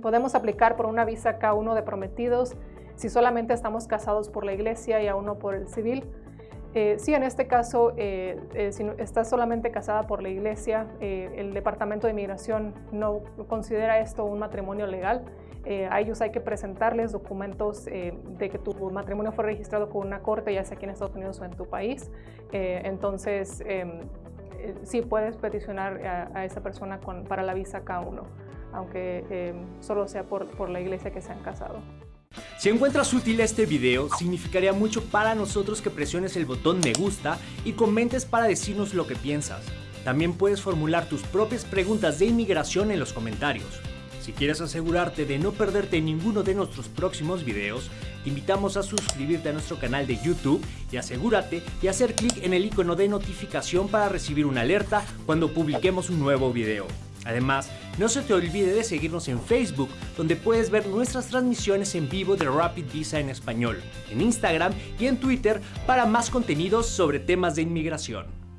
Podemos aplicar por una visa K1 de prometidos si solamente estamos casados por la iglesia y aún no por el civil. Eh, sí, en este caso, eh, eh, si estás solamente casada por la iglesia, el Departamento de Inmigración no considera esto un matrimonio legal. a ellos hay que presentarles documentos de que tu matrimonio fue registrado con una corte, ya sea aquí en Estados Unidos o en tu país. entonces, em, sí puedes peticionar a, esa persona para la visa K1, aunque em, solo sea por, por la iglesia que se han casado. Si encuentras útil este video, significaría mucho para nosotros que presiones el botón me gusta y comentes para decirnos lo que piensas. También puedes formular tus propias preguntas de inmigración en los comentarios. Si quieres asegurarte de no perderte ninguno de nuestros próximos videos, te invitamos a suscribirte a nuestro canal de YouTube y asegúrate de hacer clic en el icono de notificación para recibir una alerta cuando publiquemos un nuevo video. Además, no se te olvide de seguirnos en Facebook, donde puedes ver nuestras transmisiones en vivo de Rapid Visa en español, en Instagram y en Twitter para más contenidos sobre temas de inmigración.